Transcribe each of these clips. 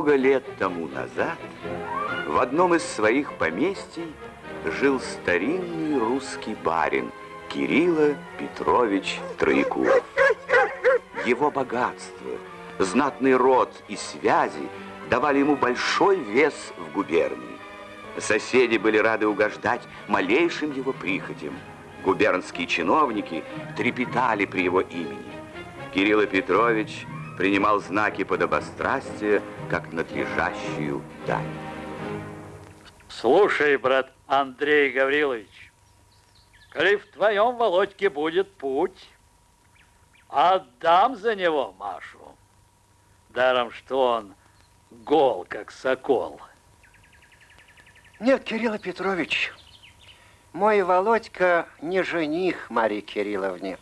Много лет тому назад в одном из своих поместий жил старинный русский барин Кирилла Петрович Троекуров. Его богатство, знатный род и связи давали ему большой вес в губернии. Соседи были рады угождать малейшим его прихотям. Губернские чиновники трепетали при его имени. Кирилл Петрович принимал знаки подобострастия, как надлежащую дань. Слушай, брат Андрей Гаврилович, коли в твоем Володьке будет путь, отдам за него Машу. Даром, что он гол, как сокол. Нет, Кирилл Петрович, мой Володька не жених Марии Кирилловне.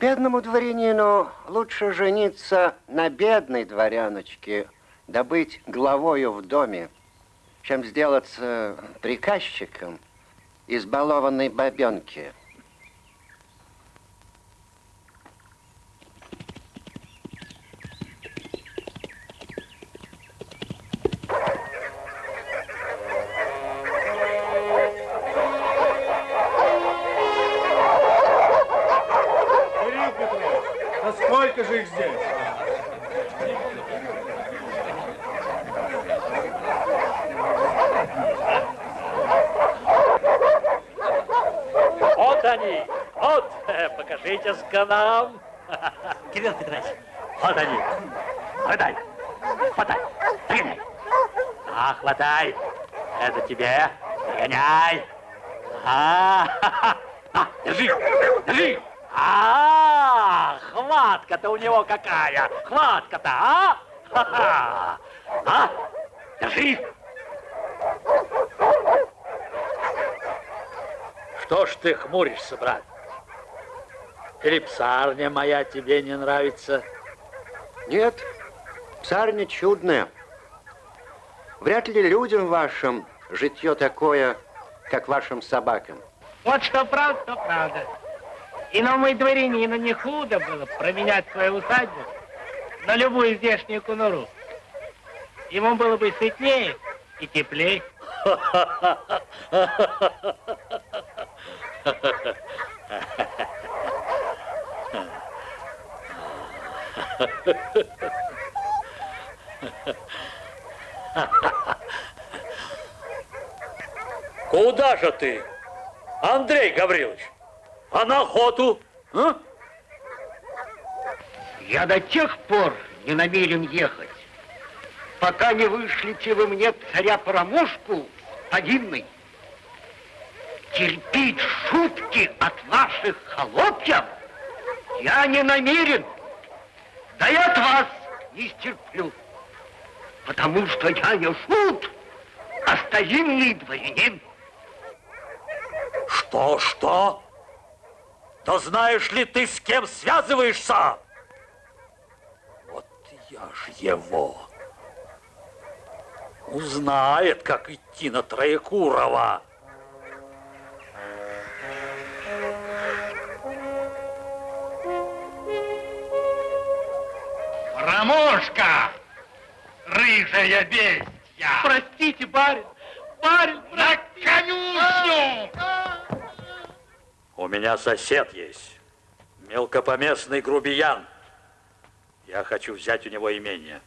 Бедному дворянину лучше жениться на бедной дворяночке, да быть главою в доме, чем сделаться приказчиком избалованной бабенки. Петрович. Вот они. Хватай. Хватай. Догоняй. А, хватай. Это тебе. Догоняй. А, а, держи, держи. А, хватка-то у него какая. Хватка-то, а? А, держи. Что ж ты хмуришься, брат? Или псарня моя тебе не нравится? Нет, псарня чудная. Вряд ли людям вашим житье такое, как вашим собакам. Вот что правда, то правда. Иному дворянину не худо было променять свою усадьбу на любую здешнюю конуру. Ему было бы сытнее и теплее. Куда же ты, Андрей Гаврилович? А на охоту? А? Я до тех пор не намерен ехать, пока не вышлите вы мне царя-промушку повинный. Терпеть шутки от ваших холопьев я не намерен. Да и от вас не стерплю. Потому что я не шут, а старинный дворянин. Что, что? Да знаешь ли ты, с кем связываешься? Вот я ж его. Узнает, как идти на Троекурова. Рамошка! Рыжая бестья! Простите, барин! Барин, На конюшню! У меня сосед есть. Мелкопоместный грубиян. Я хочу взять у него имение.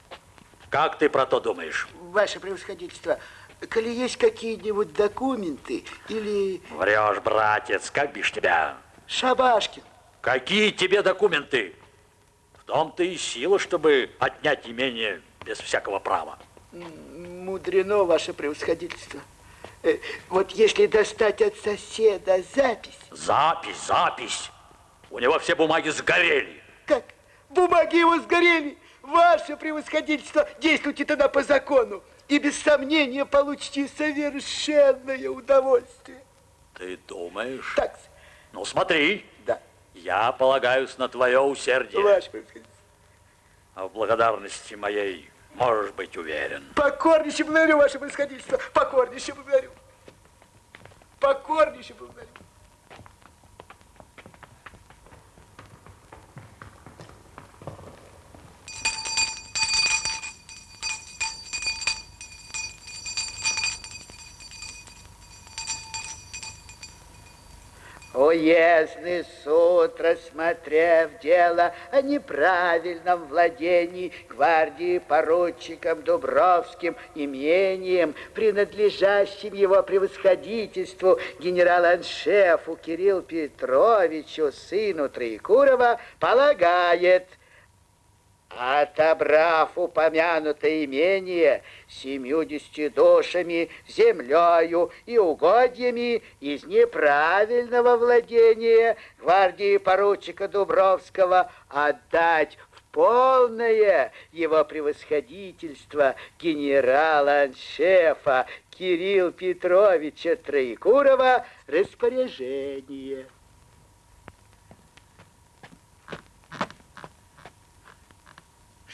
Как ты про то думаешь? Ваше превосходительство, коли есть какие-нибудь документы или... Врешь, братец, как бишь тебя? Шабашкин. Какие тебе документы? В том-то и сила, чтобы отнять имение без всякого права. Мудрено, ваше превосходительство. Э, Вот если достать от соседа запись... Запись, запись. У него все бумаги сгорели. Как? Бумаги его сгорели. Ваше превосходительство, действуйте тогда по закону. И без сомнения получите совершенное удовольствие. Ты думаешь? Так, Ну, смотри. Я полагаюсь на твое усердие. Ваше. А в благодарности моей можешь быть уверен. Покорнейше благодарю, ваше превосходительство. Покорнейше благодарю. Покорнейше благодарю. Уездный суд, рассмотрев дело о неправильном владении гвардии поручиком Дубровским имением, принадлежащим его превосходительству генерал-аншефу Кирилл Петровичу, сыну Троекурова, полагает – Отобрав упомянутое имение семьюдесяти душами, землею и угодьями из неправильного владения гвардии поручика Дубровского отдать в полное его превосходительство генерала-аншефа Кирилл Петровича Троекурова распоряжение.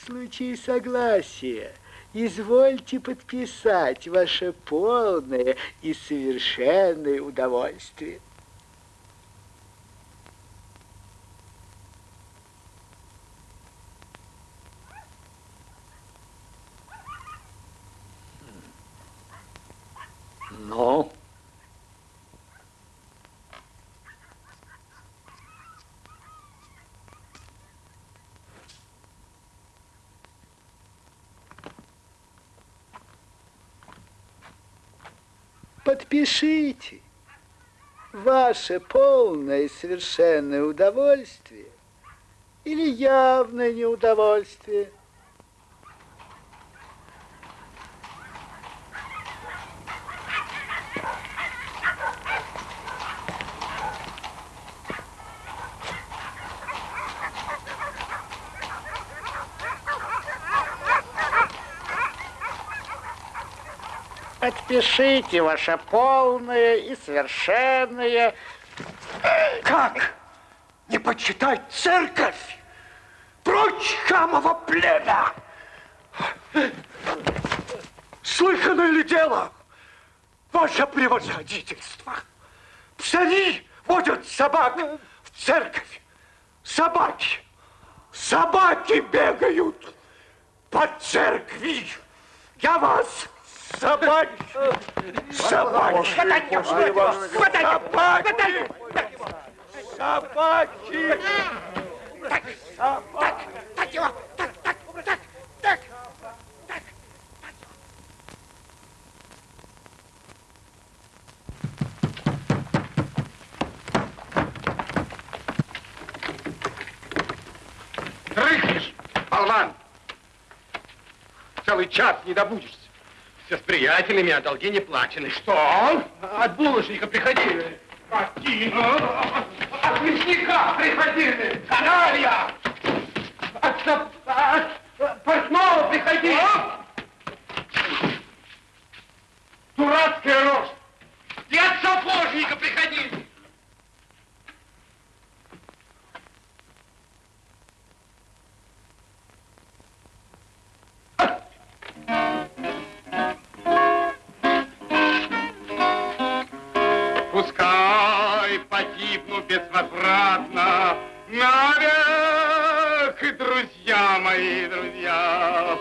Случае согласия извольте подписать ваше полное и совершенное удовольствие. Ну? Подпишите. Ваше полное и совершенное удовольствие или явное неудовольствие – Подпишите ваше полное и совершенное... Как? Не почитать церковь? Прочь хамово племя! Слыханное ли дело? Ваше превосходительство! Псари водят собак в церковь. Собаки! Собаки бегают по церкви. Я вас Хватайте его! Хватайте! Хватайте! Собаки! Так, так, так его! Так, так, так, так, так. Дрыхнешь, болван! Целый час не добудешься. Все с приятелями, а долги не плачены. Что? От булочника приходили. Какие? От мясника приходили. Каналья! От, от портного приходили. А? Дурацкая рожь. И от сапожника приходили. Безвозвратно навек, друзья мои, друзья.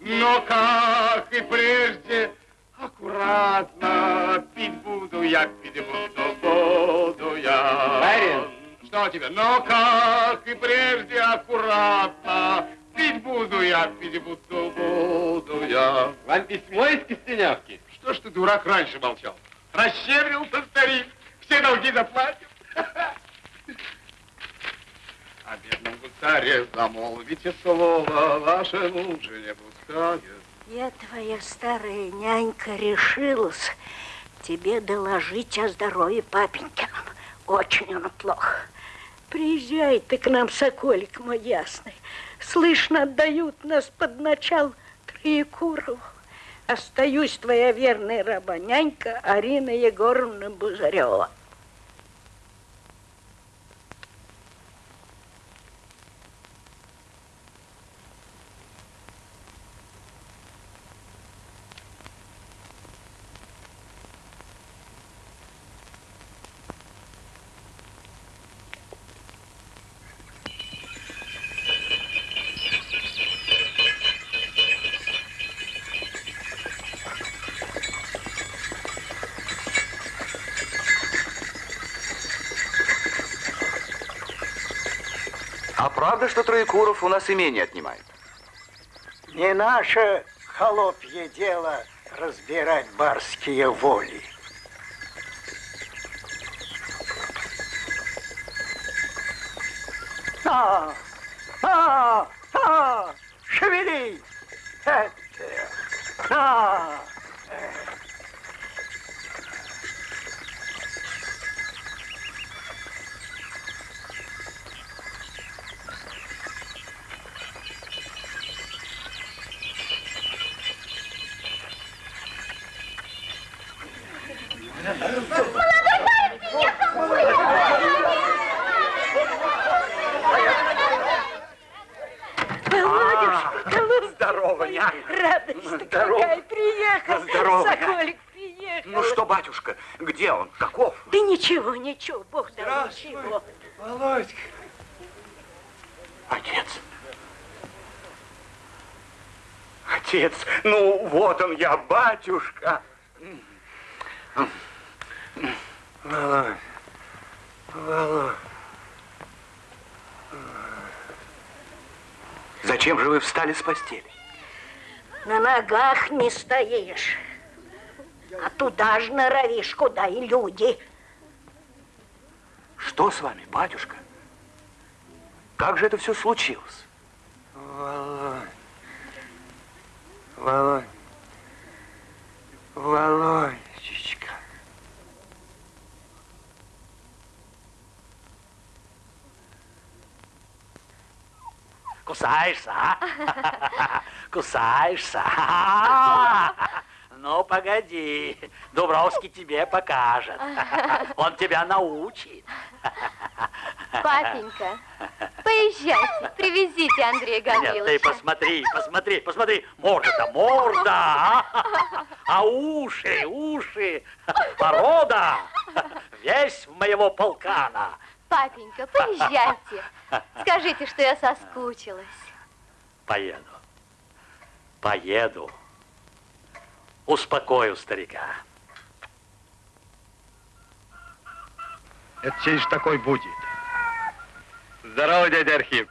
Но как и прежде, аккуратно пить буду я, пить буду, буду я. Барин! Что тебе? Но как и прежде, аккуратно пить буду я, пить буду, буду я. Вам письмо из Кистенявки? Что ж ты, дурак, раньше молчал? Расщедрился старик, все долги заплатил. О бедном гусаре замолвите слово, вашему же не пускает. Я твоя старая нянька решилась тебе доложить о здоровье папенькином. Очень он плохо. Приезжай ты к нам, соколик мой ясный. Слышно, отдают нас под начал Троекурову. Остаюсь твоя верная раба нянька Арина Егоровна Бузарева. Что Троекуров у нас имение отнимает? Не наше холопье дело разбирать барские воли. А, батюшка. Володь, Володь. Зачем же вы встали с постели? На ногах не стоишь. А туда ж норовишь, куда и люди. Что с вами, батюшка? Как же это все случилось? Володь. Володь. Володечка. Кусаешься, а? Кусаешься. Ну, погоди. Дубровский тебе покажет. Он тебя научит. Папенька, поезжайте, привезите Андрея Нет, ты Гавриловича. посмотри, посмотри, посмотри. Морда-то морда, а? А уши, уши, порода. Весь в моего полкана. Папенька, поезжайте. Скажите, что я соскучилась. Поеду. Поеду. Успокою старика. Это чей ж такой будет? Здорово, дядя Архип.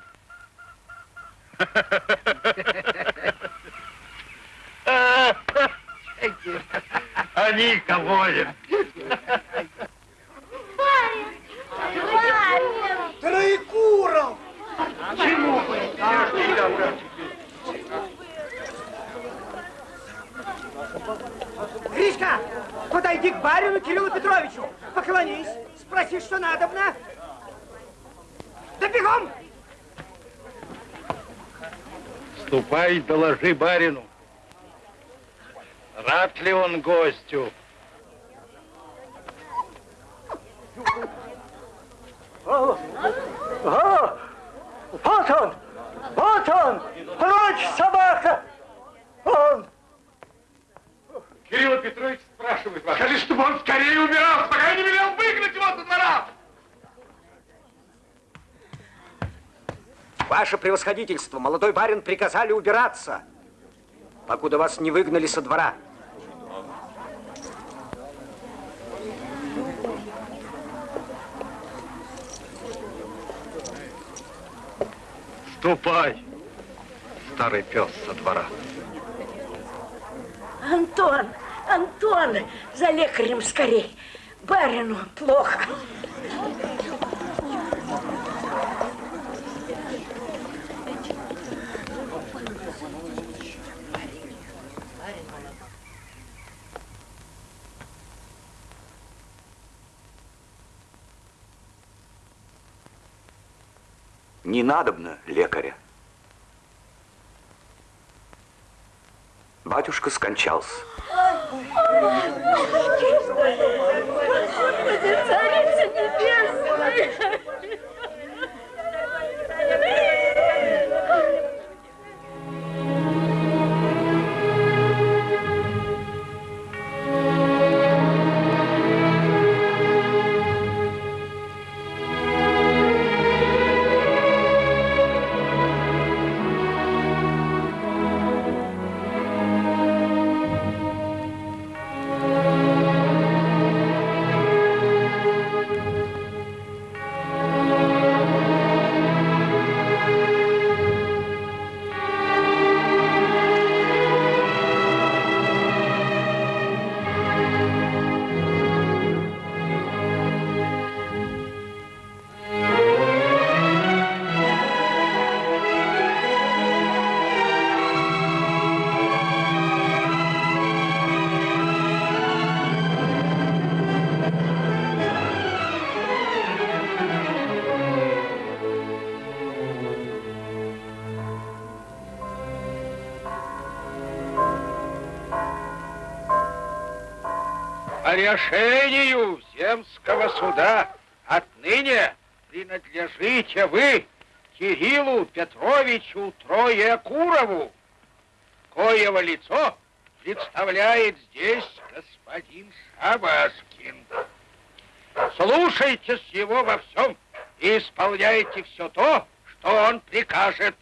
Они кого Троекуров! Гришка, подойди к барину Кириллу Петровичу, поклонись, спроси, что надобно. Да бегом! Ступай, доложи барину. Рад ли он гостю? О, вот он! Вот он! Прочь, собака! Он! Кирилл Петрович спрашивает вас. Скажи, чтобы он скорее убирался, пока я не велел выгнать его со двора. Ваше превосходительство, молодой барин приказали убираться, покуда вас не выгнали со двора. Ступай, старый пес со двора. Антон, Антон, за лекарем скорей. Барину плохо. Не надобно лекаря. Батюшка скончался. Решению земского суда отныне принадлежите вы Кириллу Петровичу Троекурову, коего лицо представляет здесь господин Шабашкин. Слушайтесь его во всем и исполняйте все то, что он прикажет.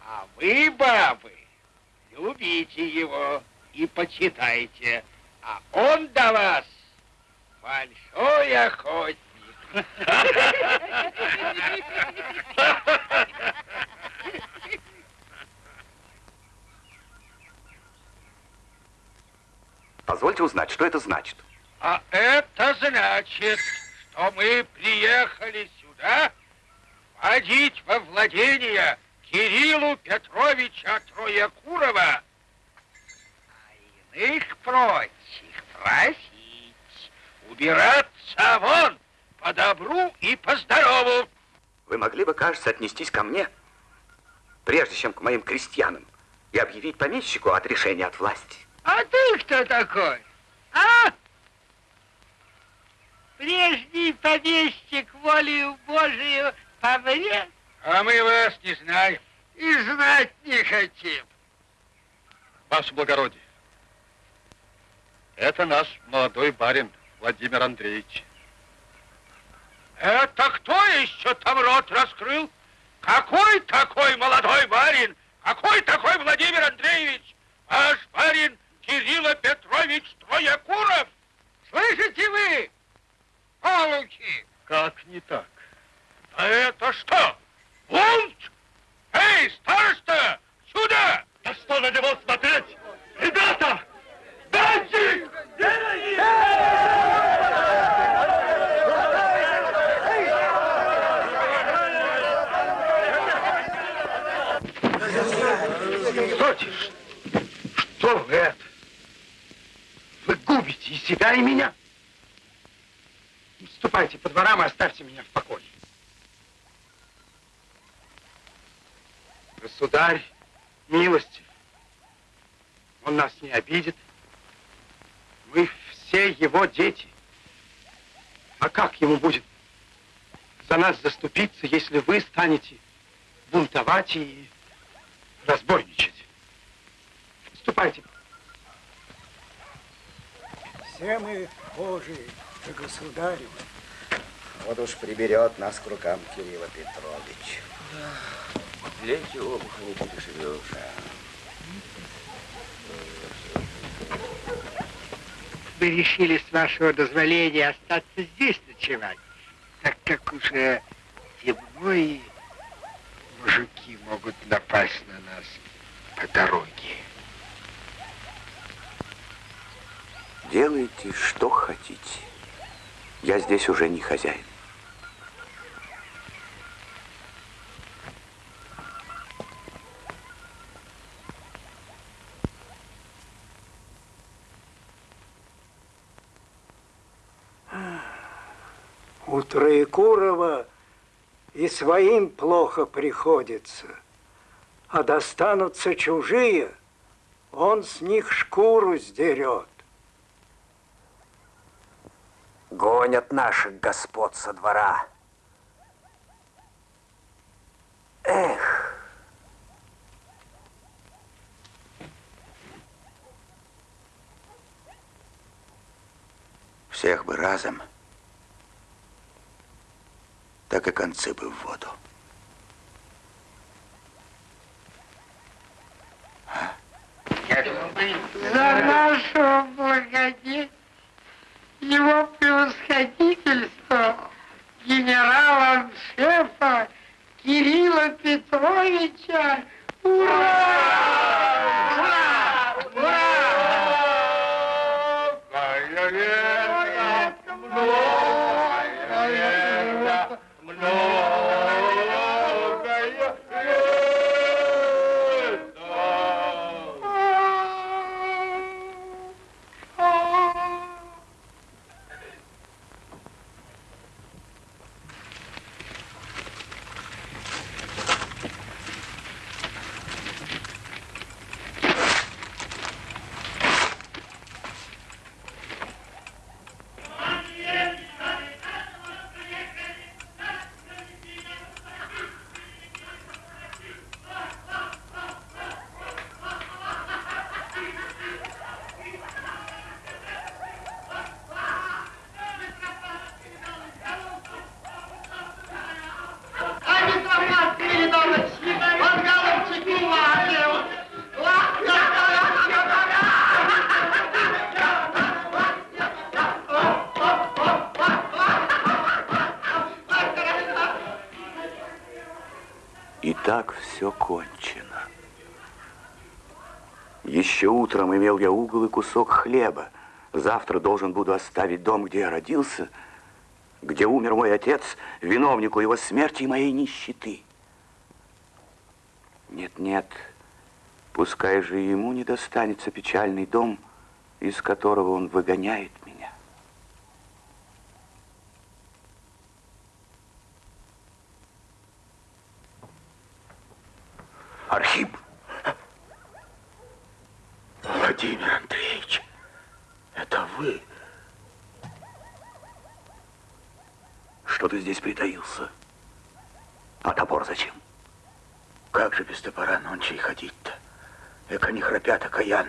А вы, бабы, любите его и почитайте, а он до вас большой охотник. Позвольте узнать, что это значит. А это значит, что мы приехали сюда вводить во владение Кириллу Петровича Троекурова, иных прочих просить убираться вон по добру и по здорову. Вы могли бы, кажется, отнестись ко мне, прежде чем к моим крестьянам, и объявить помещику отрешение от власти. А ты кто такой? А? Прежний помещик волею Божию помрет? А мы вас не знаем и знать не хотим. Ваше благородие, это наш молодой барин Владимир Андреевич. Это кто еще там рот раскрыл? Какой такой молодой барин? Какой такой Владимир Андреевич? Ваш барин Кирилла Петрович Троекуров? Слышите вы? Полуки! Как не так? А это что? Бунт? Эй, староста, сюда! Да что на него смотреть? Ребята! Стойте! Что вы это? Вы губите и себя, и меня. Ступайте по дворам и оставьте меня в покое. Государь, милостив, он нас не обидит. Мы все его дети. А как ему будет за нас заступиться, если вы станете бунтовать и разбойничать? Ступайте. Все мы Божии, да государевы. Вот уж приберет нас к рукам Кирилла Петрович. Лечи обуха не перешибешь. Мы решили с вашего дозволения остаться здесь ночевать, так как уже темно и мужики могут напасть на нас по дороге. Делайте, что хотите. Я здесь уже не хозяин. У Троекурова и своим плохо приходится, а достанутся чужие, он с них шкуру сдерет. Гонят наших господ со двора. Эх, Всех бы разом, так и концы бы в воду. За нашего благодетеля, его превосходительство, генерала-шефа Кирилла Петровича. Ура! Ура! Утром имел я угол и кусок хлеба. Завтра должен буду оставить дом, где я родился, где умер мой отец, виновнику его смерти и моей нищеты. Нет, нет, пускай же ему не достанется печальный дом, из которого он выгоняет храпят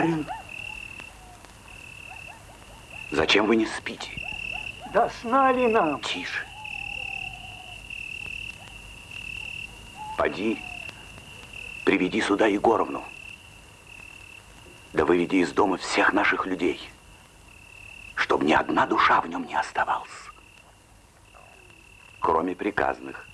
Барин, зачем вы не спите? Да сна ли нам? Тише. Поди, приведи сюда Егоровну. Да выведи из дома всех наших людей, чтобы ни одна душа в нем не оставалась, кроме приказных.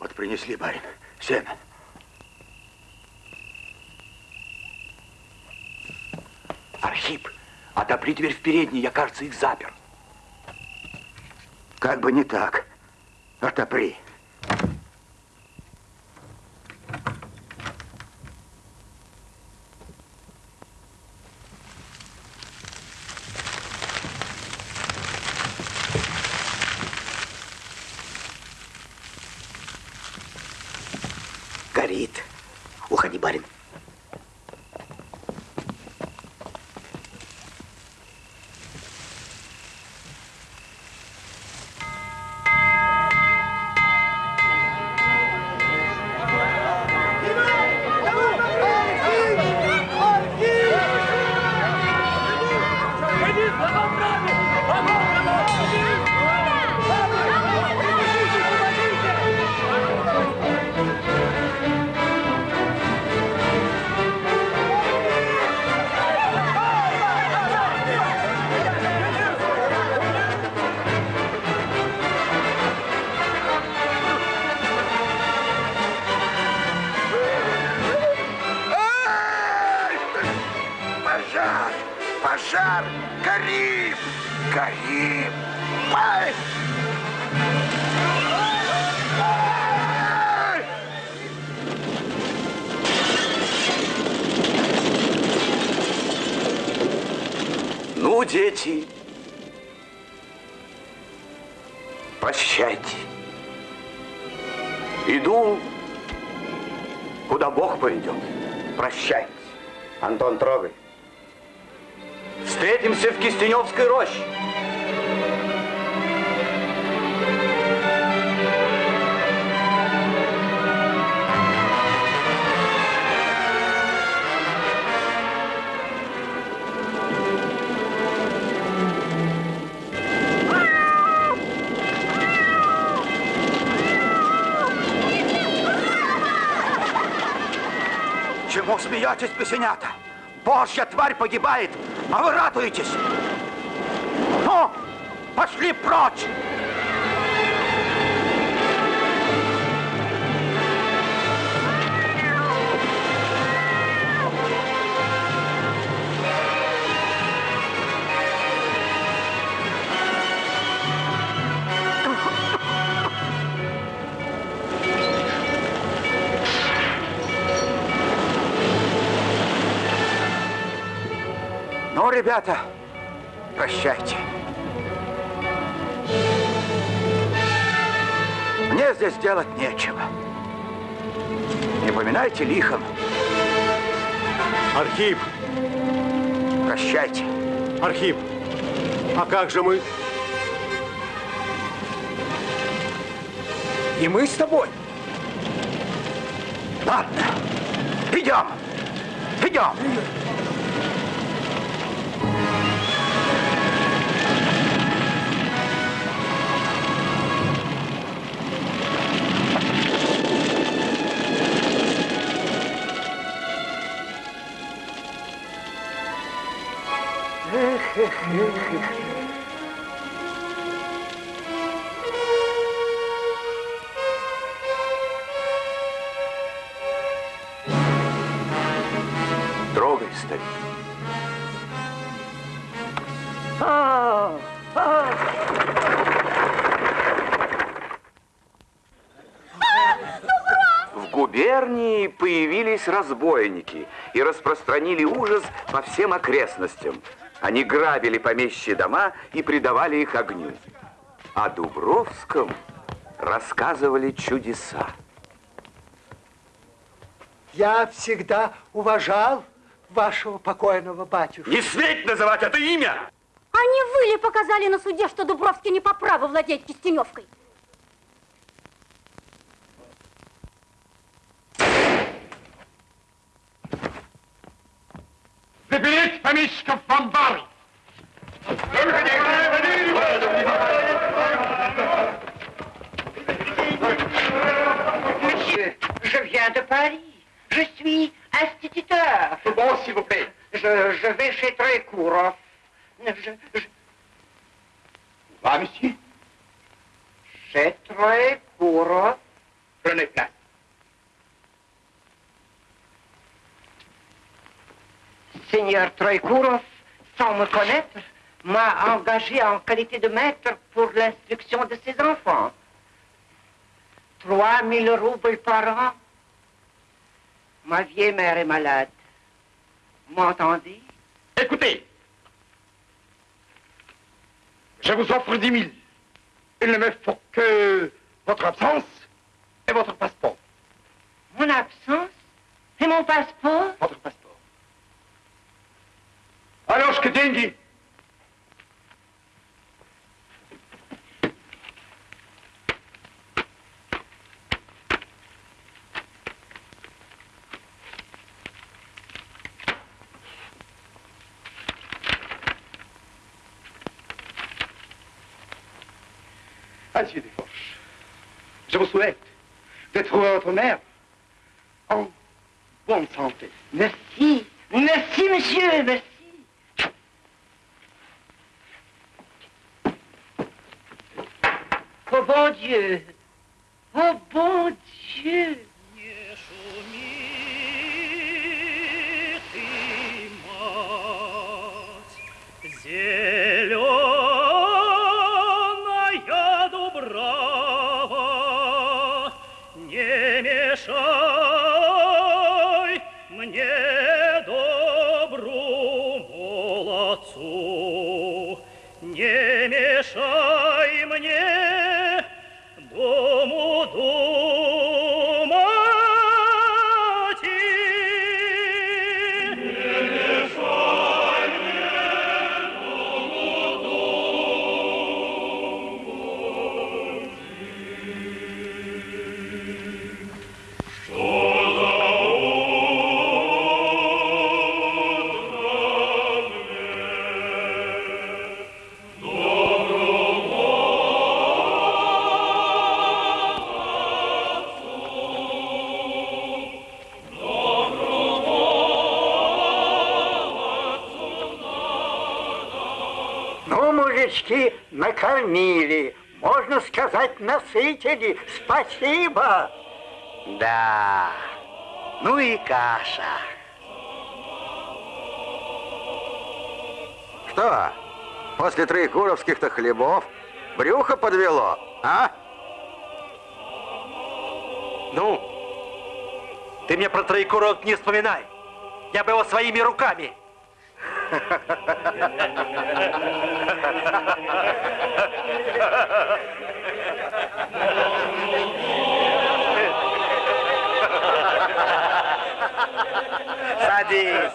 Вот принесли, барин, сено. Архип, отопри дверь в передней, я, кажется, их запер. Как бы не так. Отопри. Пожар! Горим! Горим! Ну, дети, прощайте. Иду, куда Бог поведет. Прощайте. Антон, трогай. Встретимся в Кистеневской роще. Чему смеетесь, песенята? Божья тварь погибает, а вы радуетесь. Ну, пошли прочь! Ребята, прощайте. Мне здесь делать нечего. Не поминайте лихом. Архип! Прощайте. Архип, а как же мы? И мы с тобой. Ладно, идем. Идем. Разбойники и распространили ужас по всем окрестностям. Они грабили помещие дома и придавали их огню. О Дубровском рассказывали чудеса. Я всегда уважал вашего покойного батюшку. Не сметь называть это имя! А не вы ли показали на суде, что Дубровский не по праву владеет Кистеневкой? Monsieur, je viens de Paris. Je suis instituteur. Bon, s'il vous plaît. Je, je vais chez Trécourt. Je, je... Va, monsieur. Chez Trécourt. Prenez place. Seigneur Troïkourov, sans me connaître, m'a engagé en qualité de maître pour l'instruction de ses enfants. 3000 roubles par an. Ma vieille mère est malade. M'entendez Écoutez. Je vous offre 10 000. Il ne me faut que votre absence et votre passeport. Mon absence? Et mon passeport? Votre passeport. Алешка, деньги. Monsieur Desforges, je vous souhaite de trouver votre mère en bonne santé. Merci. Merci, monsieur, merci. 嗯。Насытили. Спасибо. Да. Ну и каша. Что, после троекуровских-то хлебов брюхо подвело, а? Ну, ты мне про Троекуров не вспоминай. Я бы его своими руками. Sadis.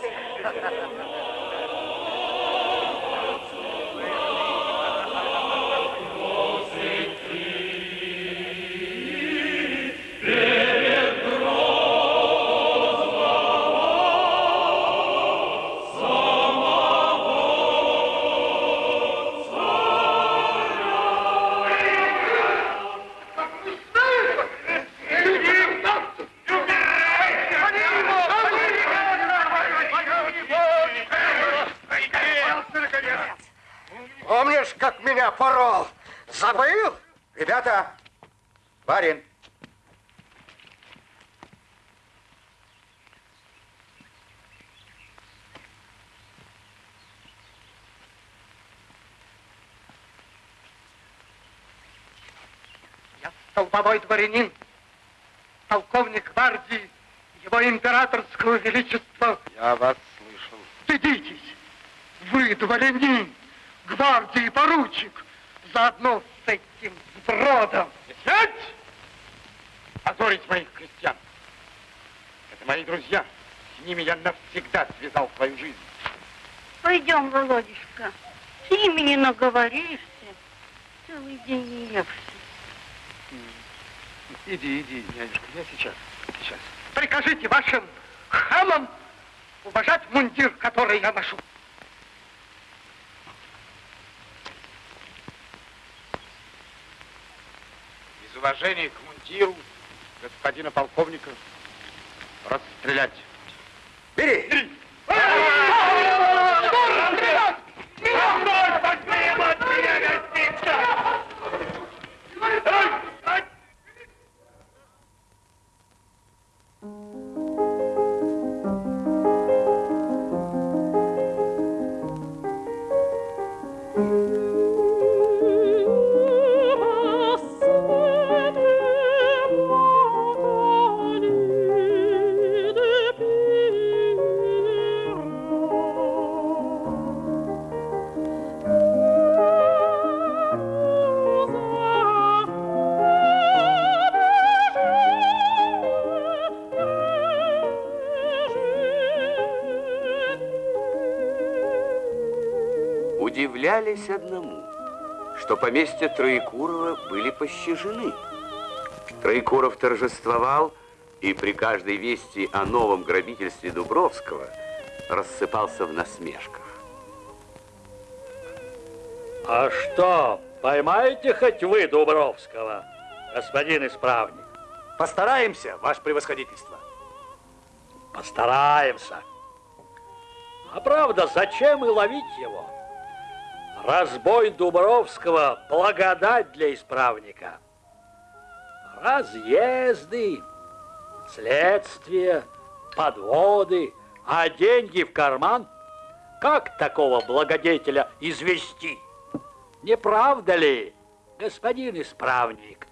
Меня порол? Забыл? Ребята, барин. Я столбовой дворянин, полковник гвардии, его императорского величества. Я вас слышал. Стыдитесь! Вы дворянин, гвардии поручик, заодно с этим сбродом. Сядь! Позорить моих крестьян. Это мои друзья. С ними я навсегда связал свою жизнь. Пойдем, Володюшка. С ними не наговоришься. Целый день не ешь. Иди, иди, нянюшка, я сейчас, сейчас. Прикажите вашим хамам уважать мундир, который я ношу. Уважения к мундиру господина полковника расстрелять. Бери! Удивлялись одному, что поместья Троекурова были пощажены. Троекуров торжествовал и при каждой вести о новом грабительстве Дубровского рассыпался в насмешках. А что, поймаете хоть вы Дубровского, господин исправник? Постараемся, ваше превосходительство. Постараемся. А правда, зачем и ловить его? Разбой Дубровского – благодать для исправника. Разъезды, следствия, подводы, а деньги в карман – как такого благодетеля извести? Не правда ли, господин исправник?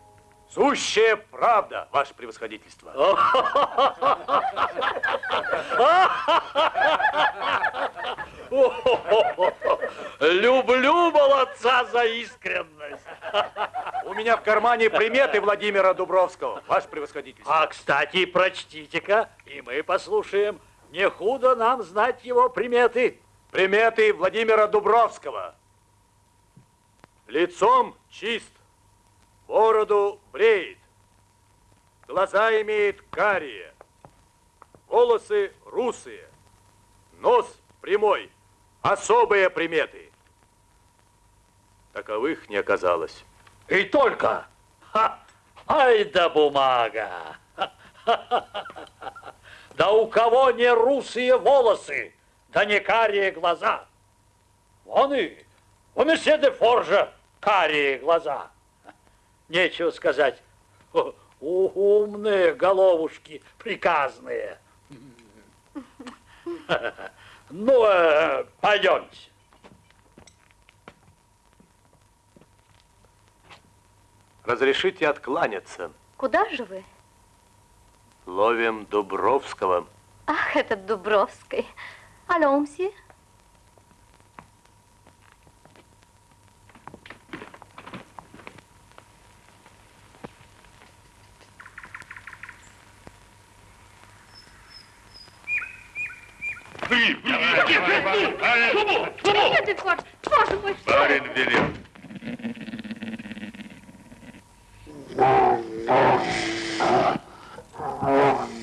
Сущая правда, ваше превосходительство. Люблю молодца за искренность. У меня в кармане приметы Владимира Дубровского, ваше превосходительство. А, кстати, прочтите-ка, и мы послушаем. Не худо нам знать его приметы. Приметы Владимира Дубровского. Лицом чист, бороду бреет, глаза имеет карие, волосы русые, нос прямой, особые приметы. Таковых не оказалось. И только. Ха! Ай да бумага! Да у кого не русые волосы, да не карие глаза. Вон и у месье де Форжа карие глаза. Нечего сказать, умные головушки приказные. Ну, э, пойдемте. Разрешите откланяться. Куда же вы? Ловим Дубровского. Ах, этот Дубровский. Алло, мсье. Держи! Держи! Шубу! Нет, Эдуард, боже мой, что Барин велел. Каков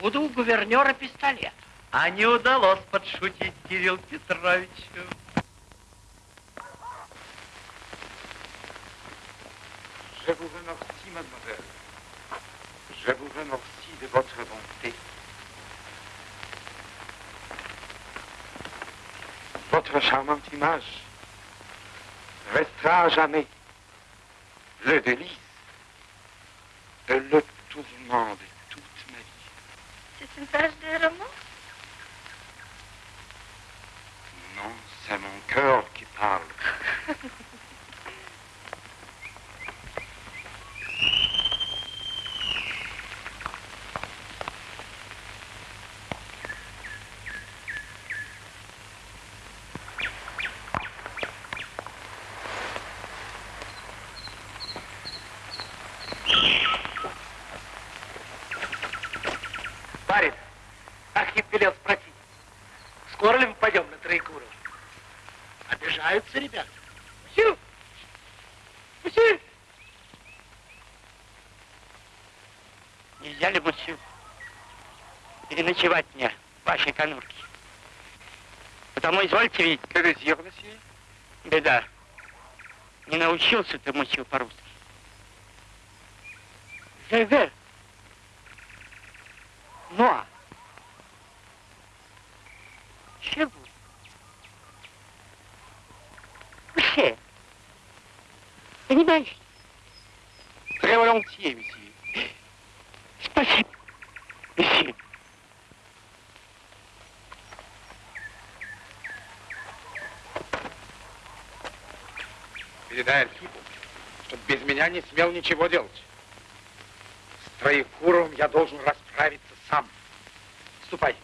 Откуда у гувернера пистолет? А не удалось подшутить Кирилл Петровичу. Je vous remercie, mademoiselle. Je vous remercie de votre bonté. Votre charmante image restera à jamais le délice et le tourment C'est une page de roman Non, c'est mon cœur qui parle. Обижаются ребята. Все. Все. Нельзя ли, мужчина, переночевать мне в вашей конурке? Потому, извольте видеть. Беда. Не научился ты, мужчина, по-русски. Живе. Ну а? Чего? Вообще. Понимаешь? Volontiers, monsieur. Спасибо, месье. Передай Архипу, чтобы без меня не смел ничего делать. С Троекуровым я должен расправиться сам. Ступай.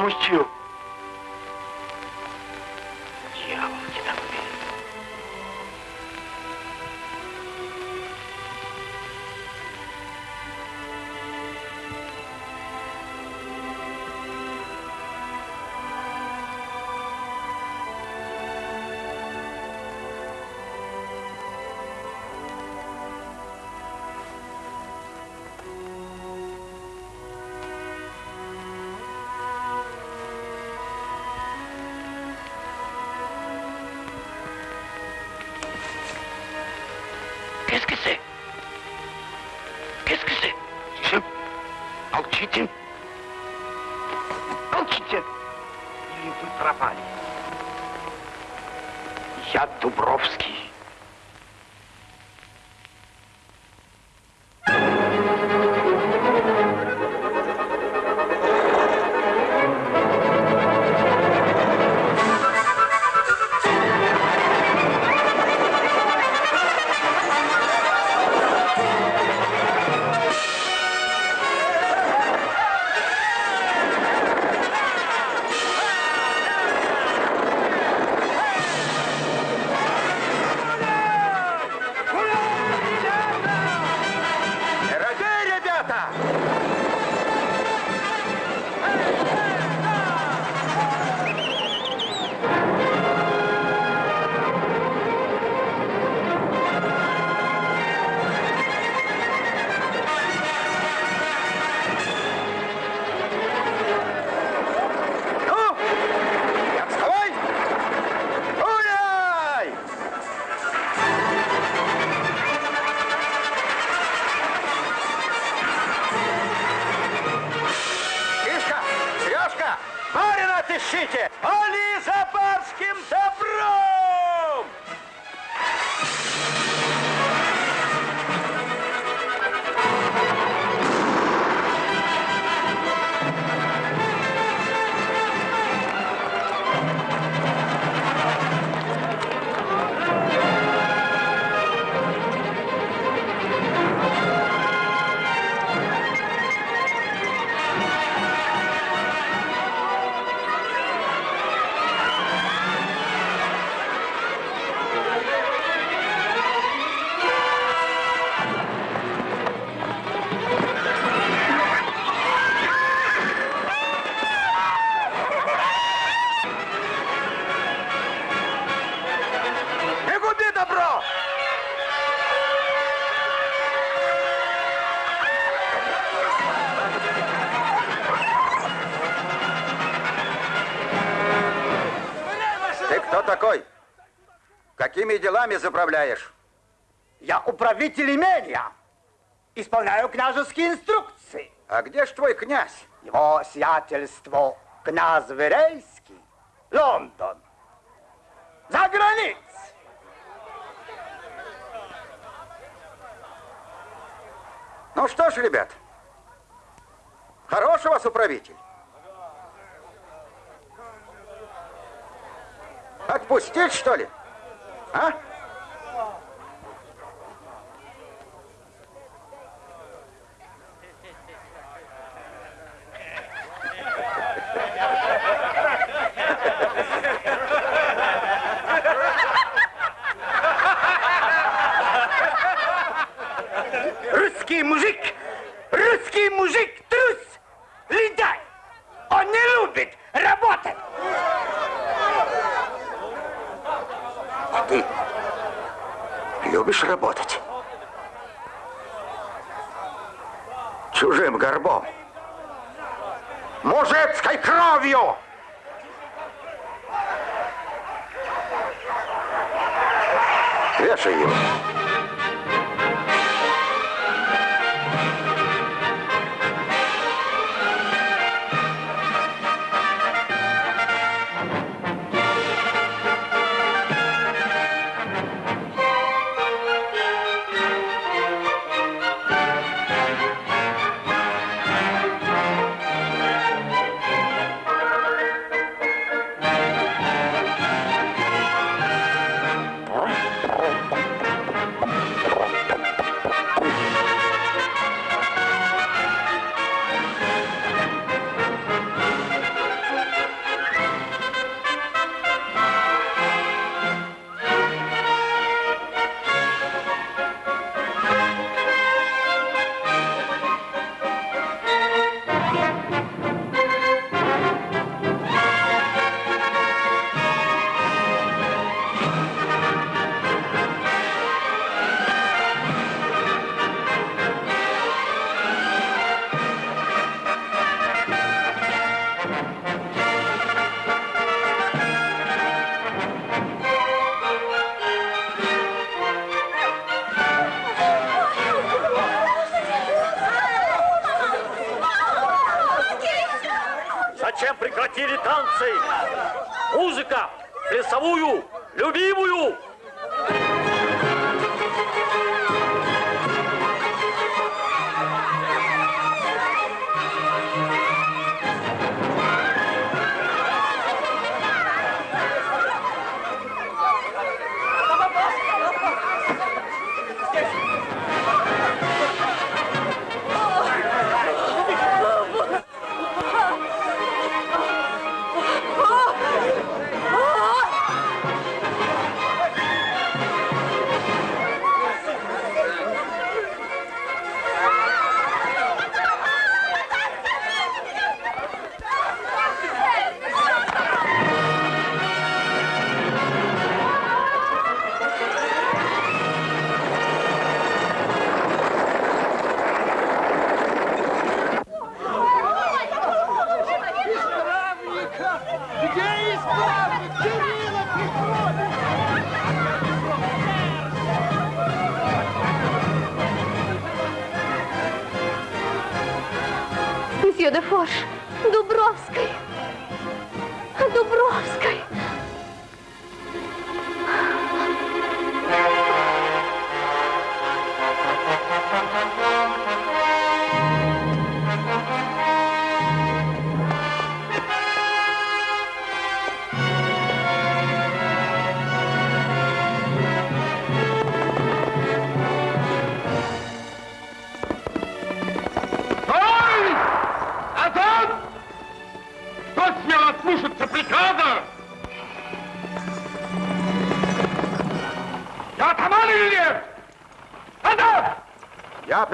А мужчину? Молчите. Молчите. Или вы пропали. Я Дубровский. Такой? Какими делами заправляешь? Я управитель имения. Исполняю княжеские инструкции. А где ж твой князь? Его сиятельство князь Верейский, Лондон. За границей. Ну что ж, ребят, хороший у вас управитель. Отпустить, что ли? А? Русский мужик, русский мужик трус, лентяй. Он не любит работать. А ты любишь работать? Чужим горбом. Мужицкой кровью! Вешай его.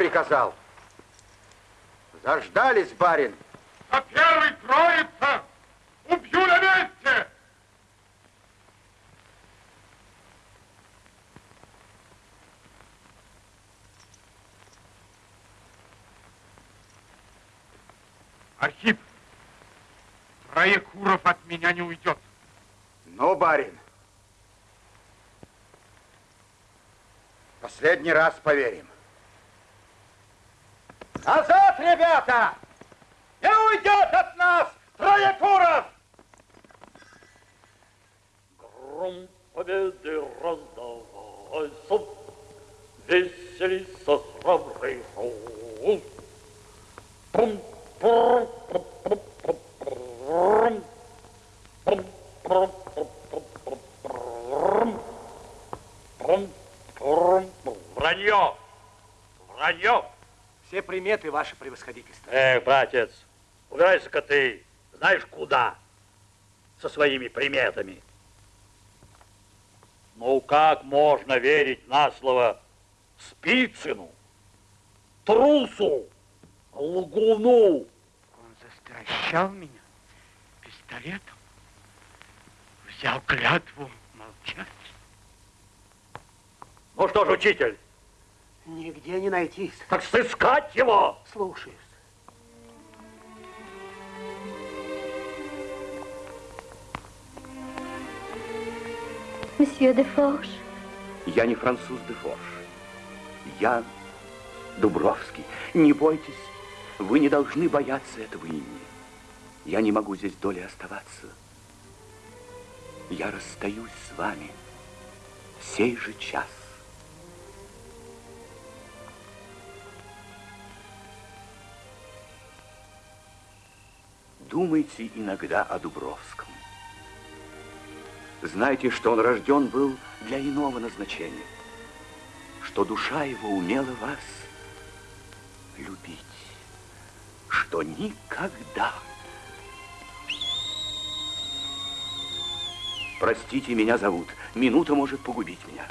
Приказал. Заждались, барин. По первой троица убью на месте! Архип, Троекуров от меня не уйдет. Ну, барин. Последний раз поверим. Назад, ребята! Не уйдет от нас Троекуров! Гром победы раздавайся, веселится храбрый рус. Пум, приметы, ваше превосходительство. Эх, братец, убирайся-ка ты, знаешь куда, со своими приметами. Ну, как можно верить на слово Спицыну, трусу, лгуну? Он застращал меня пистолетом, взял клятву молчать. Ну что ж, учитель, Нигде не найтись. так сыскать его. Слушаюсь. Мсье де Фош. Я не француз де Форш. Я Дубровский. Не бойтесь, вы не должны бояться этого имени. Я не могу здесь долей оставаться. Я расстаюсь с вами в сей же час. Думайте иногда о Дубровском. Знайте, что он рожден был для иного назначения, что душа его умела вас любить, что никогда... Простите, меня зовут. Минута может погубить меня.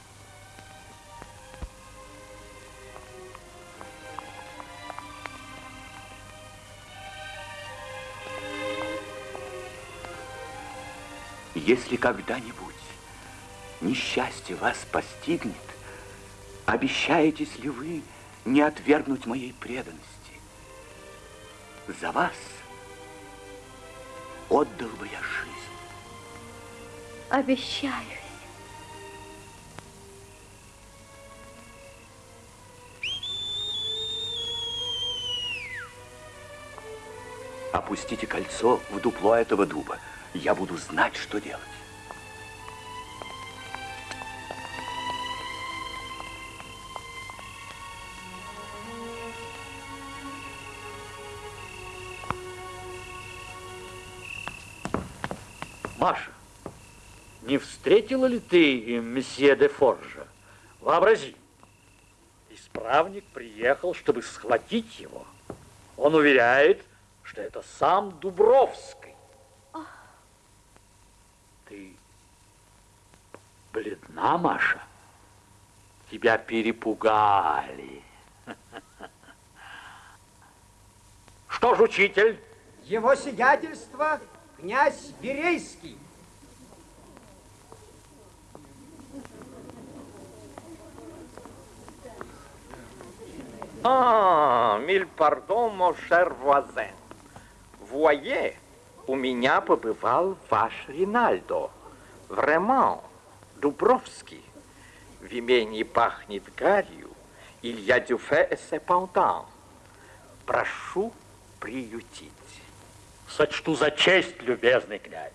Если когда-нибудь несчастье вас постигнет, обещаетесь ли вы не отвергнуть моей преданности? За вас отдал бы я жизнь. Обещаюсь. Опустите кольцо в дупло этого дуба. Я буду знать, что делать. Маша, не встретила ли ты месье де Форжа? Вообрази, исправник приехал, чтобы схватить его. Он уверяет, что это сам Дубровский. Бледна, Маша? Тебя перепугали. Что ж, учитель? Его сиятельство князь Верейский. А, миль пардон, mon cher voisin. Voyez, у меня побывал ваш Ринальдо. Vraiment, Дубровский. В имении пахнет гарью. Du fait et cependant. Прошу приютить. Сочту за честь, любезный князь.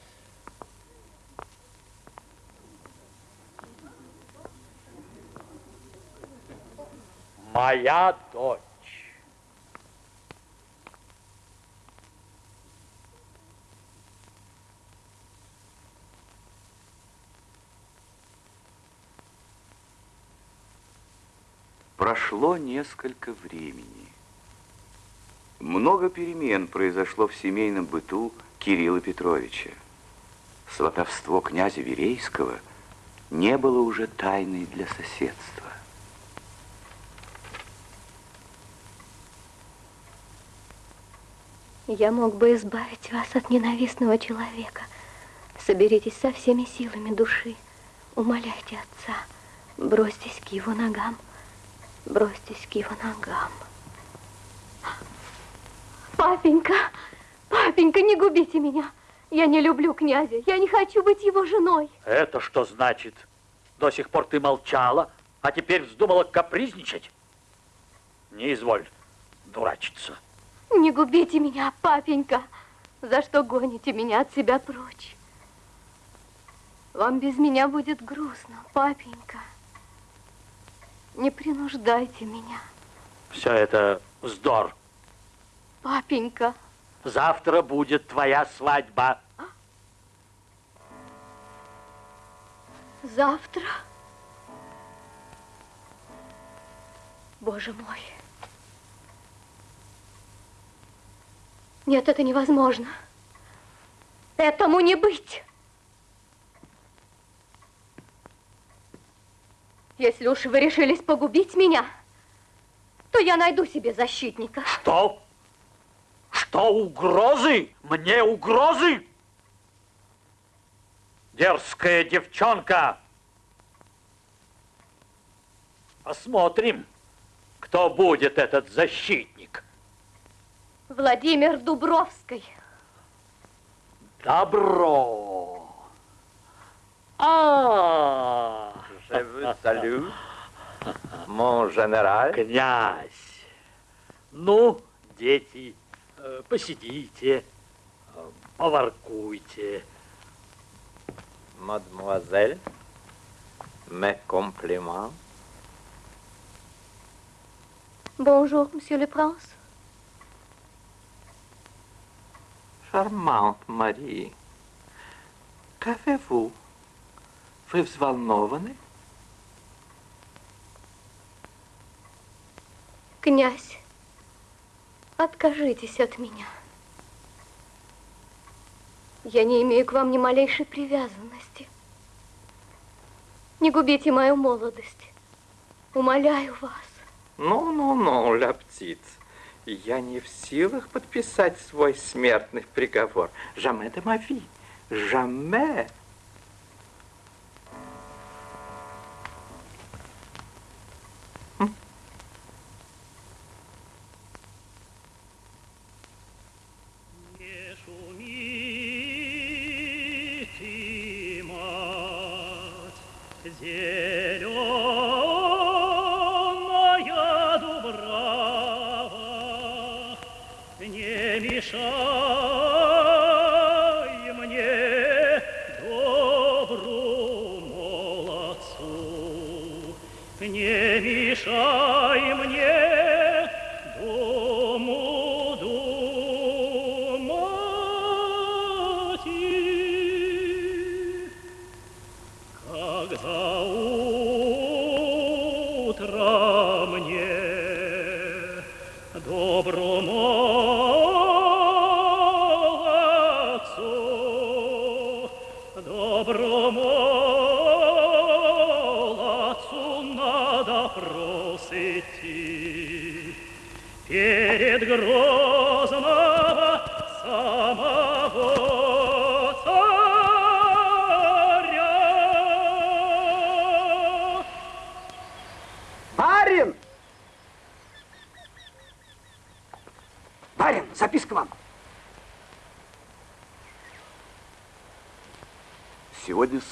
Моя дочь. Прошло несколько времени. Много перемен произошло в семейном быту Кирилла Петровича. Сватовство князя Верейского не было уже тайной для соседства. Я мог бы избавить вас от ненавистного человека. Соберитесь со всеми силами души. Умоляйте отца. Бросьтесь к его ногам. Бросьтесь к его ногам. Папенька, папенька, не губите меня. Я не люблю князя. Я не хочу быть его женой. Это что значит? До сих пор ты молчала, а теперь вздумала капризничать? Не изволь дурачиться. Не губите меня, папенька. За что гоните меня от себя прочь? Вам без меня будет грустно, папенька. Не принуждайте меня. Все это вздор. Папенька. Завтра будет твоя свадьба. Завтра? Боже мой. Нет, это невозможно. Этому не быть. Если уж вы решились погубить меня, то я найду себе защитника. Что? Что, угрозы? Мне угрозы? Дерзкая девчонка. Посмотрим, кто будет этот защитник. Владимир Дубровский. Добро. А, Je vous salue, mon général. Князь. Ну, дети, э, посидите, э, поворкуйте. Mademoiselle, mes compliments. Bonjour, monsieur le prince. Charmante Marie. Qu'avez-vous? Вы взволнованы? Князь, откажитесь от меня. Я не имею к вам ни малейшей привязанности. Не губите мою молодость. Умоляю вас. Ну-ну-ну, ля птиц. Я не в силах подписать свой смертный приговор. Jamais de ma vie.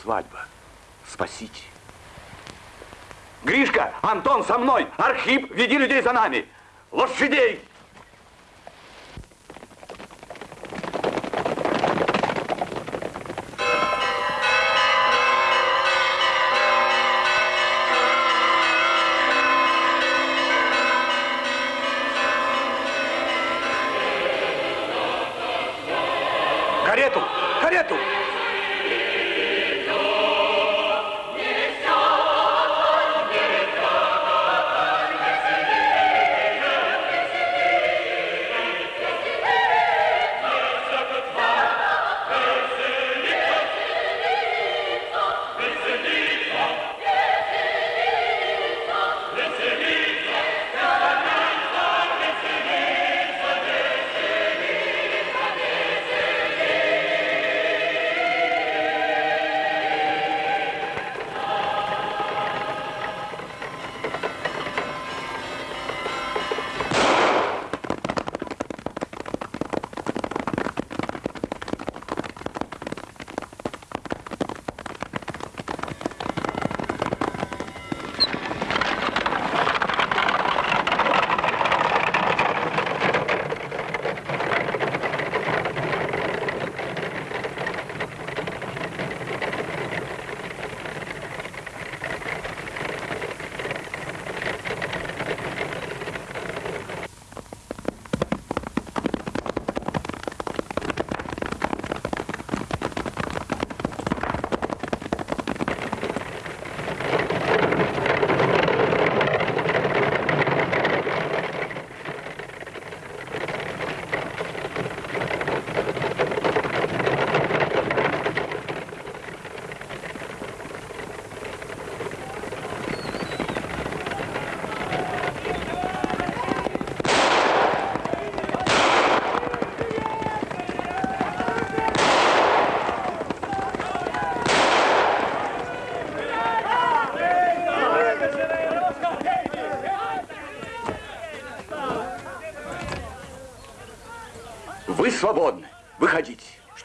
Свадьба. Спасите. Гришка, Антон со мной. Архип, веди людей за нами. Лошадей!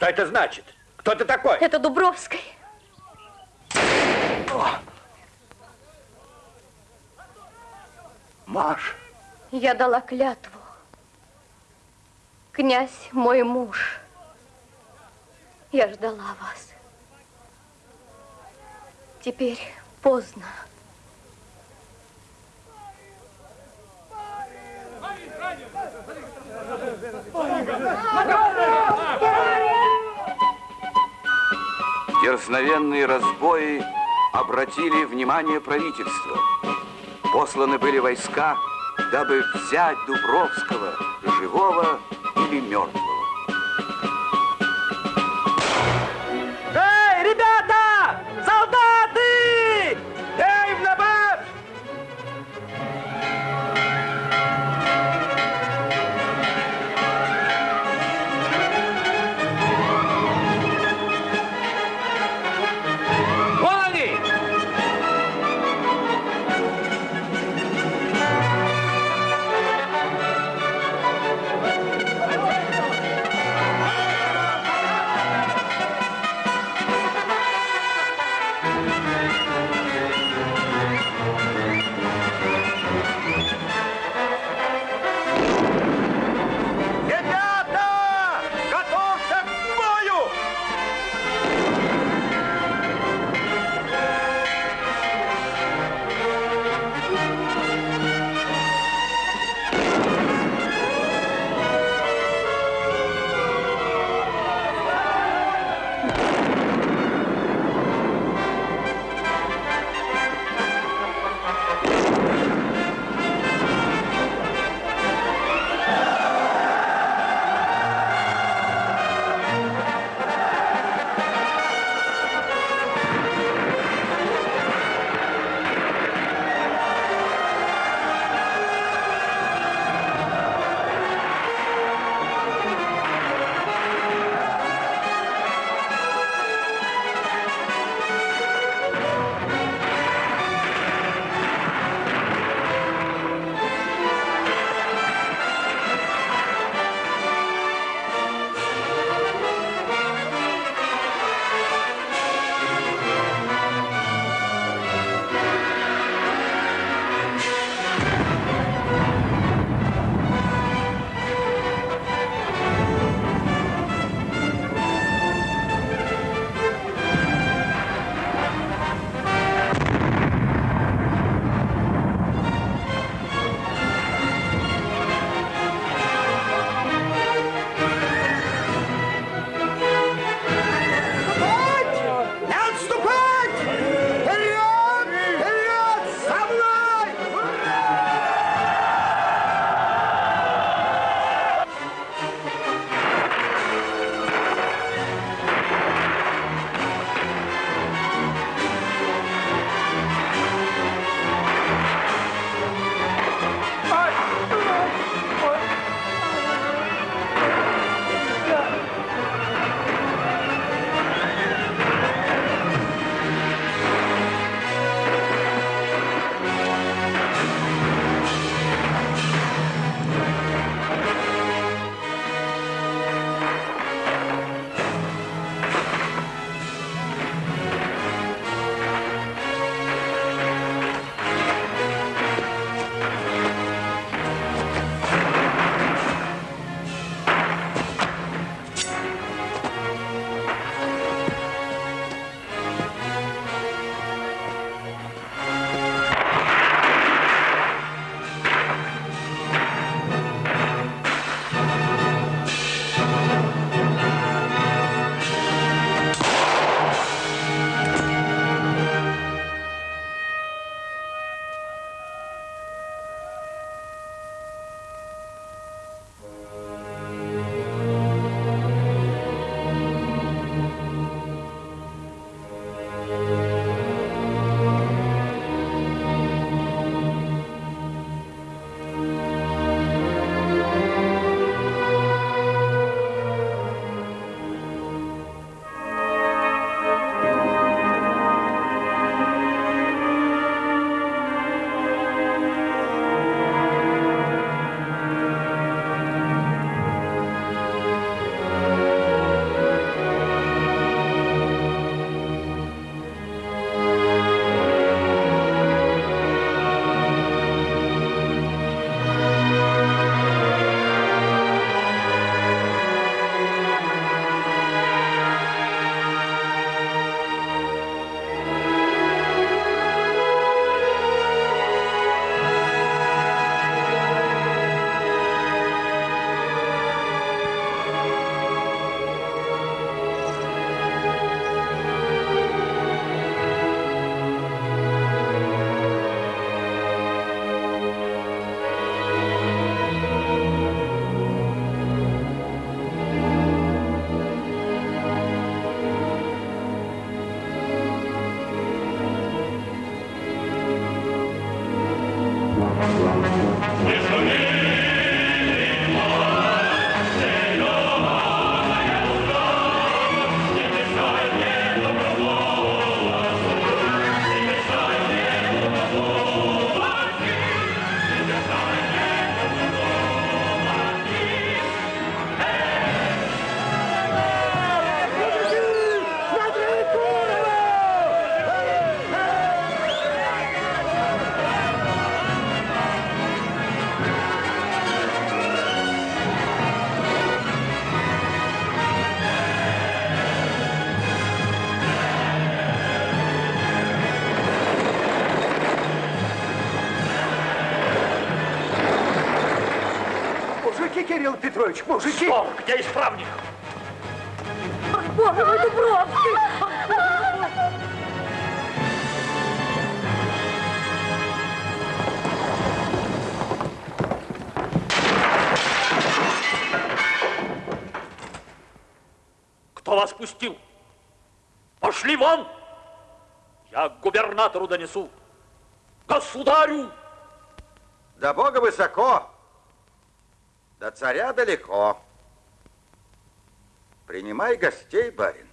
Что это значит? Кто ты такой? Это Дубровская. Маш. Я дала клятву. Князь мой муж. Я ждала вас. Теперь Дерзновенные разбои обратили внимание правительства. Посланы были войска, дабы взять Дубровского, живого или мертвого. Кирилл Петрович, мужики! Что? Где исправник? Боже мой, Дубровский! Кто вас пустил? Пошли вон! Я к губернатору донесу. Государю! До Бога высоко, царя далеко. Принимай гостей, барин.